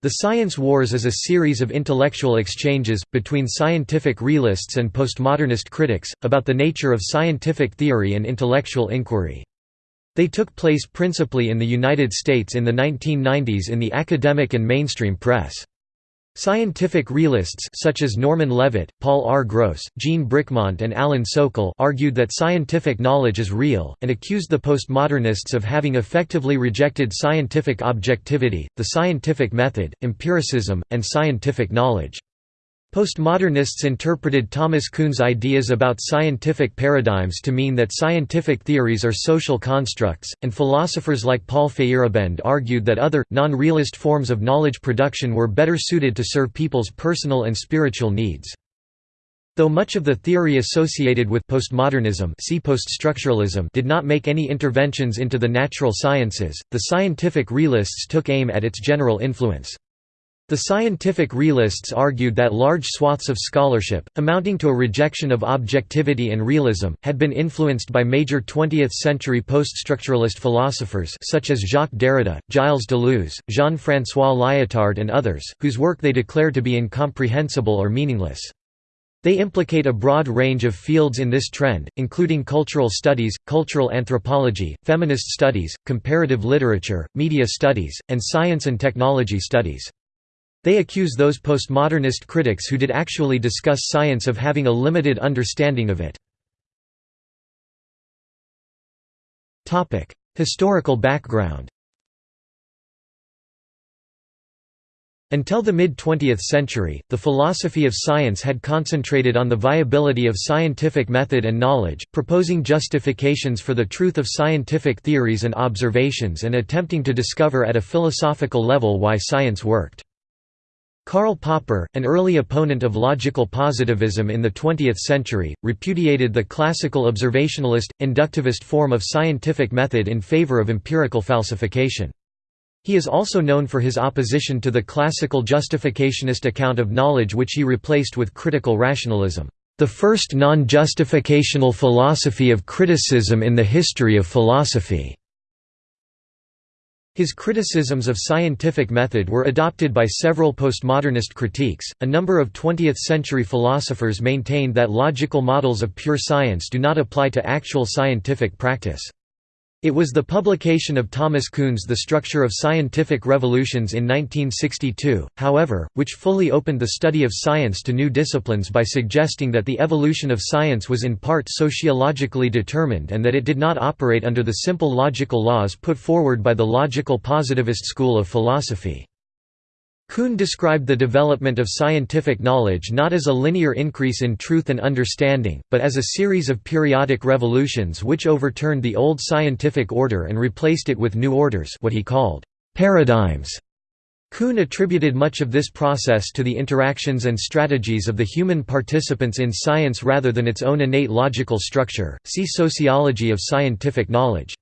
The Science Wars is a series of intellectual exchanges, between scientific realists and postmodernist critics, about the nature of scientific theory and intellectual inquiry. They took place principally in the United States in the 1990s in the academic and mainstream press. Scientific realists such as Norman Levitt, Paul R. Gross, Jean Bricmont and Alan Sokal argued that scientific knowledge is real, and accused the postmodernists of having effectively rejected scientific objectivity, the scientific method, empiricism, and scientific knowledge. Postmodernists interpreted Thomas Kuhn's ideas about scientific paradigms to mean that scientific theories are social constructs, and philosophers like Paul Feyerabend argued that other, non-realist forms of knowledge production were better suited to serve people's personal and spiritual needs. Though much of the theory associated with postmodernism see poststructuralism did not make any interventions into the natural sciences, the scientific realists took aim at its general influence. The scientific realists argued that large swaths of scholarship, amounting to a rejection of objectivity and realism, had been influenced by major 20th-century poststructuralist philosophers such as Jacques Derrida, Gilles Deleuze, Jean-François Lyotard and others, whose work they declare to be incomprehensible or meaningless. They implicate a broad range of fields in this trend, including cultural studies, cultural anthropology, feminist studies, comparative literature, media studies, and science and technology studies. They accuse those postmodernist critics who did actually discuss science of having a limited understanding of it. Historical background Until the mid-20th century, the philosophy of science had concentrated on the viability of scientific method and knowledge, proposing justifications for the truth of scientific theories and observations and attempting to discover at a philosophical level why science worked. Karl Popper, an early opponent of logical positivism in the 20th century, repudiated the classical observationalist, inductivist form of scientific method in favor of empirical falsification. He is also known for his opposition to the classical justificationist account of knowledge which he replaced with critical rationalism, the first non-justificational philosophy of criticism in the history of philosophy. His criticisms of scientific method were adopted by several postmodernist critiques. A number of 20th century philosophers maintained that logical models of pure science do not apply to actual scientific practice. It was the publication of Thomas Kuhn's The Structure of Scientific Revolutions in 1962, however, which fully opened the study of science to new disciplines by suggesting that the evolution of science was in part sociologically determined and that it did not operate under the simple logical laws put forward by the logical positivist school of philosophy. Kuhn described the development of scientific knowledge not as a linear increase in truth and understanding, but as a series of periodic revolutions which overturned the old scientific order and replaced it with new orders what he called paradigms. Kuhn attributed much of this process to the interactions and strategies of the human participants in science rather than its own innate logical structure. See Sociology of scientific knowledge.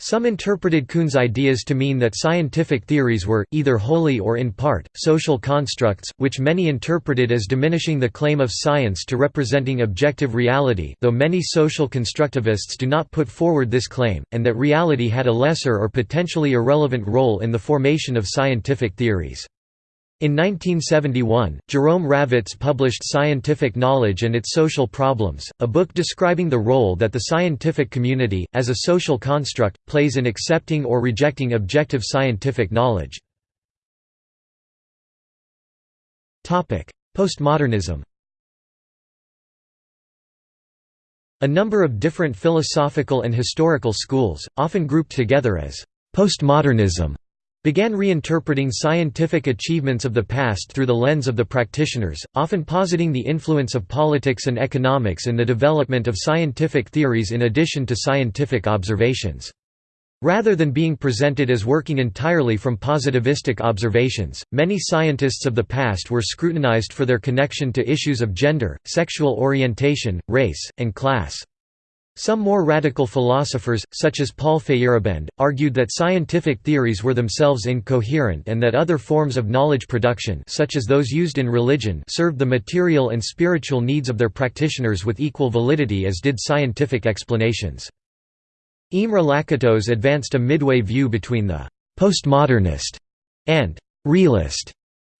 Some interpreted Kuhn's ideas to mean that scientific theories were, either wholly or in part, social constructs, which many interpreted as diminishing the claim of science to representing objective reality though many social constructivists do not put forward this claim, and that reality had a lesser or potentially irrelevant role in the formation of scientific theories. In 1971, Jerome Ravetz published Scientific Knowledge and Its Social Problems, a book describing the role that the scientific community, as a social construct, plays in accepting or rejecting objective scientific knowledge. Postmodernism A number of different philosophical and historical schools, often grouped together as postmodernism, began reinterpreting scientific achievements of the past through the lens of the practitioners, often positing the influence of politics and economics in the development of scientific theories in addition to scientific observations. Rather than being presented as working entirely from positivistic observations, many scientists of the past were scrutinized for their connection to issues of gender, sexual orientation, race, and class. Some more radical philosophers, such as Paul Feyerabend, argued that scientific theories were themselves incoherent and that other forms of knowledge production such as those used in religion served the material and spiritual needs of their practitioners with equal validity as did scientific explanations. Imre Lakatos advanced a midway view between the «postmodernist» and «realist»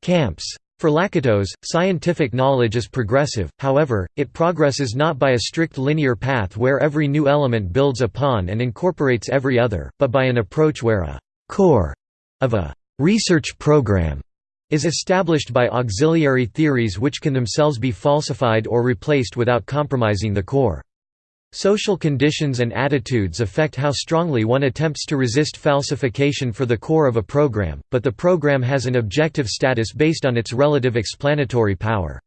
camps. For Lakatos, scientific knowledge is progressive, however, it progresses not by a strict linear path where every new element builds upon and incorporates every other, but by an approach where a «core» of a «research program» is established by auxiliary theories which can themselves be falsified or replaced without compromising the core. Social conditions and attitudes affect how strongly one attempts to resist falsification for the core of a program, but the program has an objective status based on its relative explanatory power.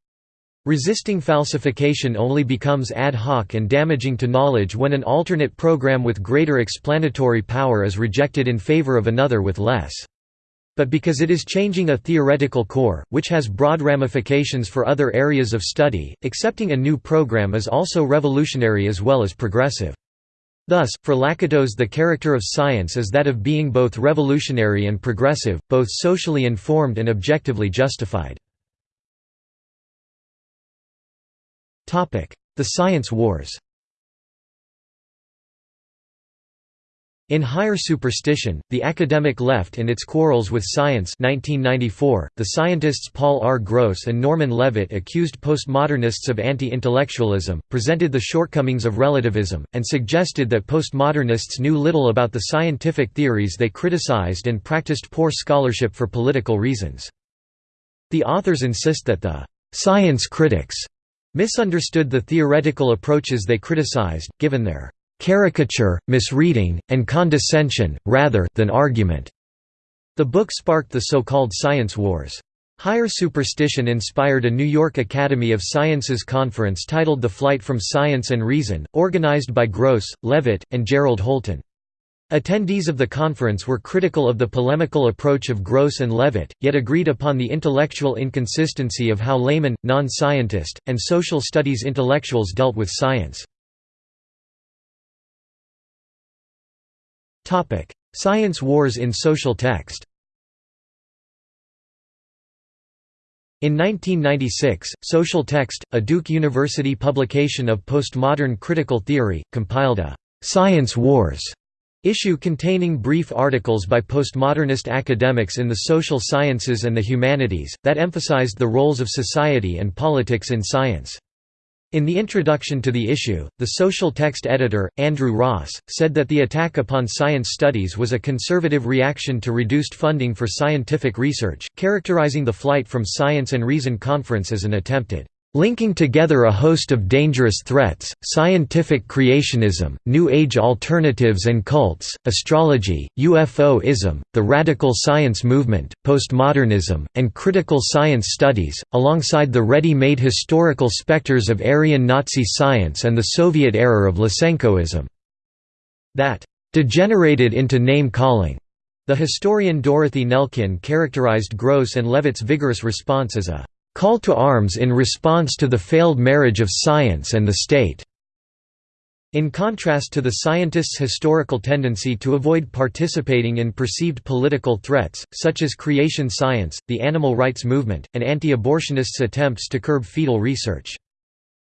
Resisting falsification only becomes ad hoc and damaging to knowledge when an alternate program with greater explanatory power is rejected in favor of another with less but because it is changing a theoretical core, which has broad ramifications for other areas of study, accepting a new program is also revolutionary as well as progressive. Thus, for Lakatos the character of science is that of being both revolutionary and progressive, both socially informed and objectively justified. The Science Wars In Higher Superstition, The Academic Left and Its Quarrels with Science 1994, the scientists Paul R. Gross and Norman Levitt accused postmodernists of anti-intellectualism, presented the shortcomings of relativism, and suggested that postmodernists knew little about the scientific theories they criticized and practiced poor scholarship for political reasons. The authors insist that the «science critics» misunderstood the theoretical approaches they criticized, given their caricature, misreading, and condescension, rather than argument. The book sparked the so-called science wars. Higher superstition inspired a New York Academy of Sciences conference titled The Flight from Science and Reason, organized by Gross, Levitt, and Gerald Holton. Attendees of the conference were critical of the polemical approach of Gross and Levitt, yet agreed upon the intellectual inconsistency of how laymen, non-scientist, and social studies intellectuals dealt with science. Science wars in social text In 1996, Social Text, a Duke University publication of postmodern critical theory, compiled a «Science Wars» issue containing brief articles by postmodernist academics in the social sciences and the humanities, that emphasized the roles of society and politics in science. In the introduction to the issue, the social text editor, Andrew Ross, said that the attack upon science studies was a conservative reaction to reduced funding for scientific research, characterizing the Flight from Science and Reason conference as an attempted linking together a host of dangerous threats, scientific creationism, New Age alternatives and cults, astrology, UFO-ism, the radical science movement, postmodernism, and critical science studies, alongside the ready-made historical specters of Aryan Nazi science and the Soviet error of Lysenkoism. That degenerated into name-calling. The historian Dorothy Nelkin characterized Gross and Levitt's vigorous response as a call to arms in response to the failed marriage of science and the state. In contrast to the scientists' historical tendency to avoid participating in perceived political threats, such as creation science, the animal rights movement, and anti-abortionists' attempts to curb fetal research.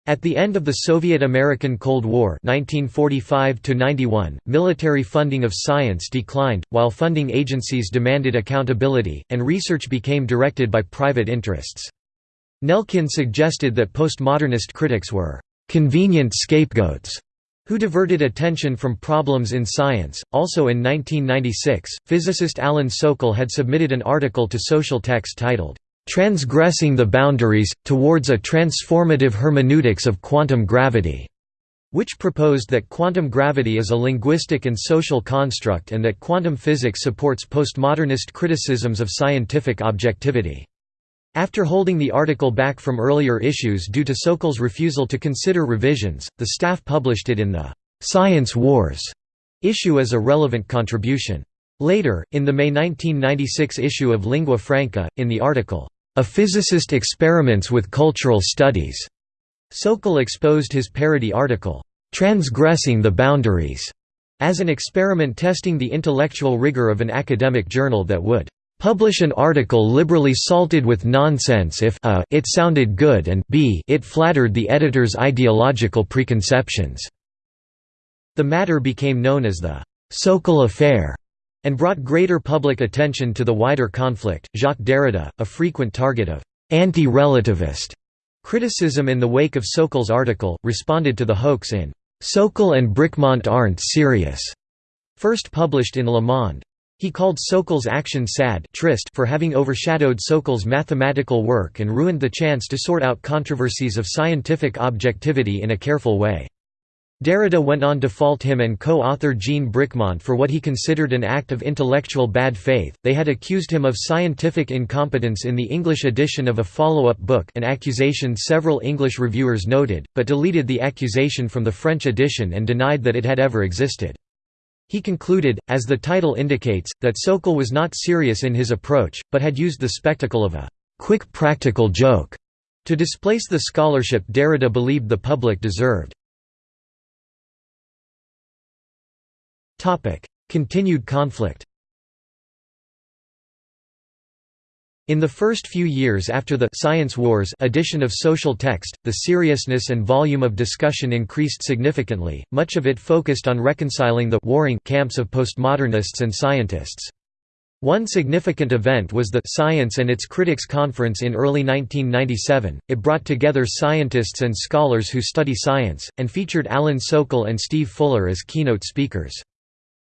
At the end of the Soviet–American Cold War 1945 military funding of science declined, while funding agencies demanded accountability, and research became directed by private interests. Nelkin suggested that postmodernist critics were convenient scapegoats who diverted attention from problems in science. Also in 1996, physicist Alan Sokal had submitted an article to Social Text titled, Transgressing the Boundaries, Towards a Transformative Hermeneutics of Quantum Gravity, which proposed that quantum gravity is a linguistic and social construct and that quantum physics supports postmodernist criticisms of scientific objectivity. After holding the article back from earlier issues due to Sokal's refusal to consider revisions, the staff published it in the «Science Wars» issue as a relevant contribution. Later, in the May 1996 issue of Lingua Franca, in the article, "'A Physicist Experiments with Cultural Studies' Sokal exposed his parody article, "'Transgressing the Boundaries' as an experiment testing the intellectual rigor of an academic journal that would Publish an article liberally salted with nonsense if a it sounded good and b it flattered the editor's ideological preconceptions. The matter became known as the Sokal Affair. and brought greater public attention to the wider conflict. Jacques Derrida, a frequent target of anti-relativist criticism in the wake of Sokal's article, responded to the hoax in Sokal and Bricmont aren't serious, first published in Le Monde. He called Sokal's action sad trist for having overshadowed Sokal's mathematical work and ruined the chance to sort out controversies of scientific objectivity in a careful way. Derrida went on to fault him and co-author Jean Bricmont for what he considered an act of intellectual bad faith. They had accused him of scientific incompetence in the English edition of a follow-up book, an accusation several English reviewers noted, but deleted the accusation from the French edition and denied that it had ever existed. He concluded, as the title indicates, that Sokal was not serious in his approach, but had used the spectacle of a quick practical joke to displace the scholarship Derrida believed the public deserved. Continued conflict In the first few years after the «Science Wars» edition of Social Text, the seriousness and volume of discussion increased significantly, much of it focused on reconciling the «warring» camps of postmodernists and scientists. One significant event was the Science and its Critics Conference in early 1997. It brought together scientists and scholars who study science, and featured Alan Sokal and Steve Fuller as keynote speakers.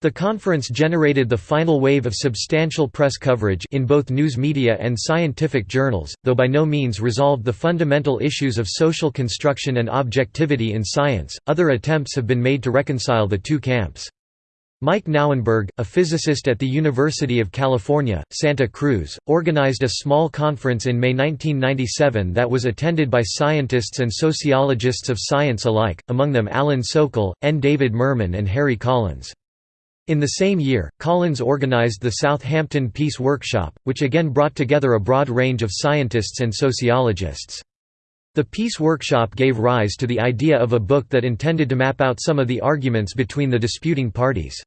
The conference generated the final wave of substantial press coverage in both news media and scientific journals, though by no means resolved the fundamental issues of social construction and objectivity in science. Other attempts have been made to reconcile the two camps. Mike Nauenberg, a physicist at the University of California, Santa Cruz, organized a small conference in May 1997 that was attended by scientists and sociologists of science alike, among them Alan Sokal, N. David Mermin and Harry Collins. In the same year, Collins organized the Southampton Peace Workshop, which again brought together a broad range of scientists and sociologists. The Peace Workshop gave rise to the idea of a book that intended to map out some of the arguments between the disputing parties.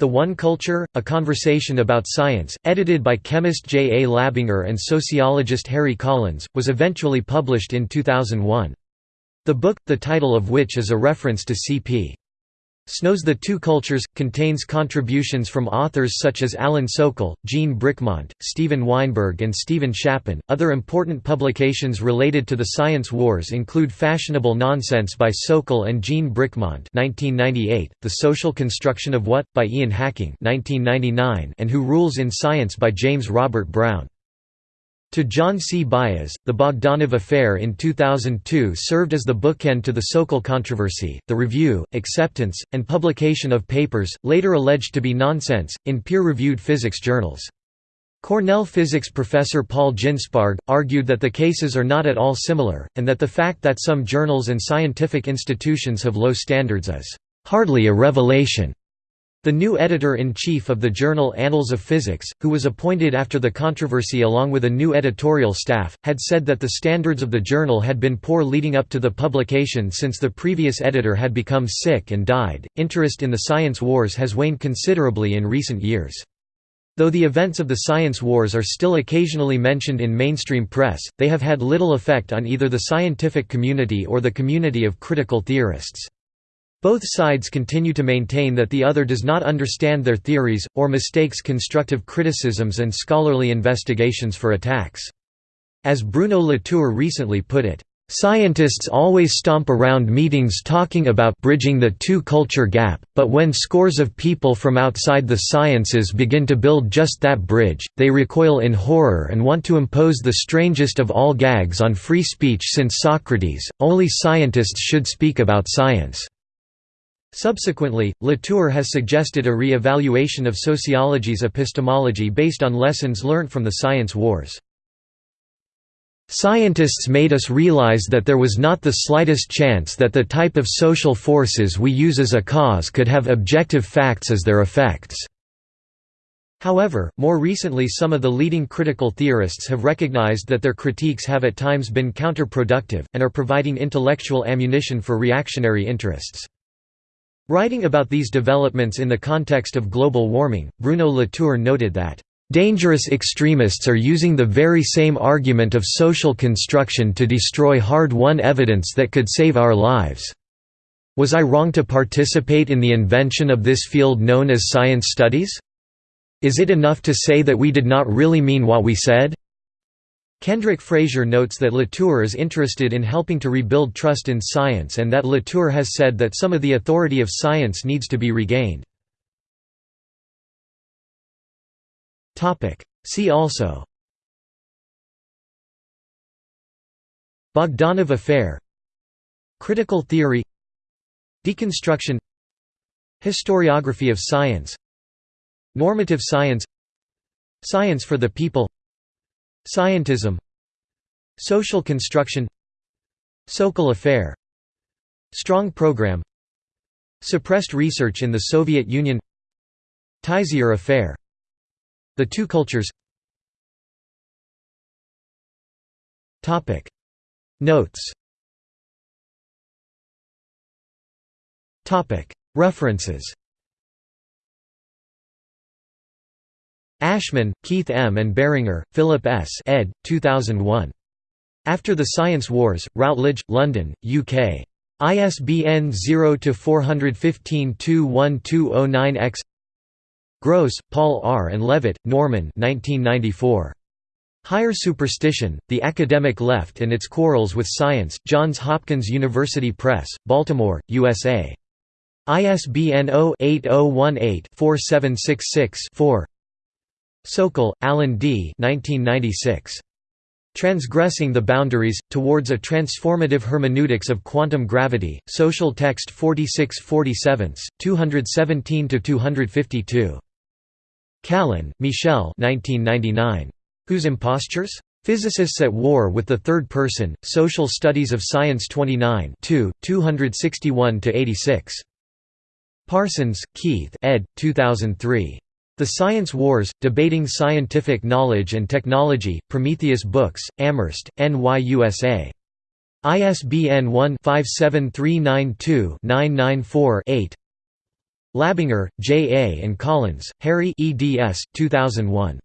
The One Culture, A Conversation About Science, edited by chemist J. A. Labinger and sociologist Harry Collins, was eventually published in 2001. The book, the title of which is a reference to C.P. Snow's The Two Cultures, contains contributions from authors such as Alan Sokal, Jean Bricmont, Steven Weinberg, and Stephen Shapin. Other important publications related to the science wars include Fashionable Nonsense by Sokal and Jean Bricmont (1998), The Social Construction of What by Ian Hacking (1999), and Who Rules in Science by James Robert Brown. To John C. Baez, the Bogdanov affair in 2002 served as the bookend to the Sokal controversy, the review, acceptance, and publication of papers, later alleged to be nonsense, in peer-reviewed physics journals. Cornell physics professor Paul Ginsparg, argued that the cases are not at all similar, and that the fact that some journals and scientific institutions have low standards is "...hardly a revelation." The new editor-in-chief of the journal Annals of Physics, who was appointed after the controversy along with a new editorial staff, had said that the standards of the journal had been poor leading up to the publication since the previous editor had become sick and died. Interest in the science wars has waned considerably in recent years. Though the events of the science wars are still occasionally mentioned in mainstream press, they have had little effect on either the scientific community or the community of critical theorists. Both sides continue to maintain that the other does not understand their theories, or mistakes constructive criticisms and scholarly investigations for attacks. As Bruno Latour recently put it, Scientists always stomp around meetings talking about bridging the two-culture gap, but when scores of people from outside the sciences begin to build just that bridge, they recoil in horror and want to impose the strangest of all gags on free speech since Socrates, only scientists should speak about science. Subsequently, Latour has suggested a re-evaluation of sociology's epistemology based on lessons learned from the science wars. Scientists made us realize that there was not the slightest chance that the type of social forces we use as a cause could have objective facts as their effects. However, more recently some of the leading critical theorists have recognized that their critiques have at times been counterproductive, and are providing intellectual ammunition for reactionary interests. Writing about these developments in the context of global warming, Bruno Latour noted that, "...dangerous extremists are using the very same argument of social construction to destroy hard-won evidence that could save our lives. Was I wrong to participate in the invention of this field known as science studies?" Is it enough to say that we did not really mean what we said? Kendrick Frazier notes that Latour is interested in helping to rebuild trust in science and that Latour has said that some of the authority of science needs to be regained. See also Bogdanov affair Critical theory Deconstruction Historiography of science Normative science Science for the people Scientism Social construction Sokal affair Strong program Suppressed research in the Soviet Union Teissier affair. The two cultures. Notes. References Ashman, Keith M. and Baringer, Philip S. ed. 2001. After the Science Wars, Routledge, London, UK. ISBN 0-415-21209-X Gross, Paul R. and Levitt, Norman 1994. Higher Superstition, The Academic Left and Its Quarrels with Science, Johns Hopkins University Press, Baltimore, USA. ISBN 0-8018-4766-4 Sokal, Alan D. 1996. Transgressing the Boundaries, Towards a Transformative Hermeneutics of Quantum Gravity, Social Text 4647, 217–252. Callon, Michel 1999. Whose Impostures? Physicists at War with the Third Person, Social Studies of Science 29 261–86. Parsons, Keith ed. 2003. The Science Wars, Debating Scientific Knowledge and Technology, Prometheus Books, Amherst, NYUSA. ISBN 1-57392-994-8 Labinger, J. A. and Collins, Harry eds. 2001.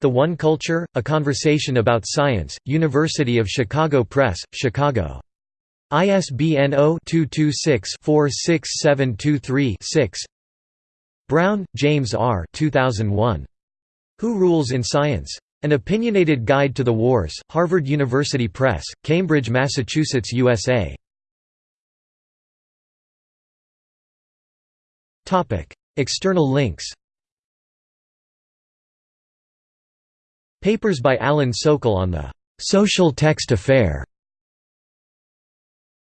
The One Culture? A Conversation About Science, University of Chicago Press, Chicago. ISBN 0-226-46723-6 Brown, James R. 2001. Who Rules in Science? An Opinionated Guide to the Wars, Harvard University Press, Cambridge, Massachusetts, USA. External links Papers by Alan Sokal on the «social text affair»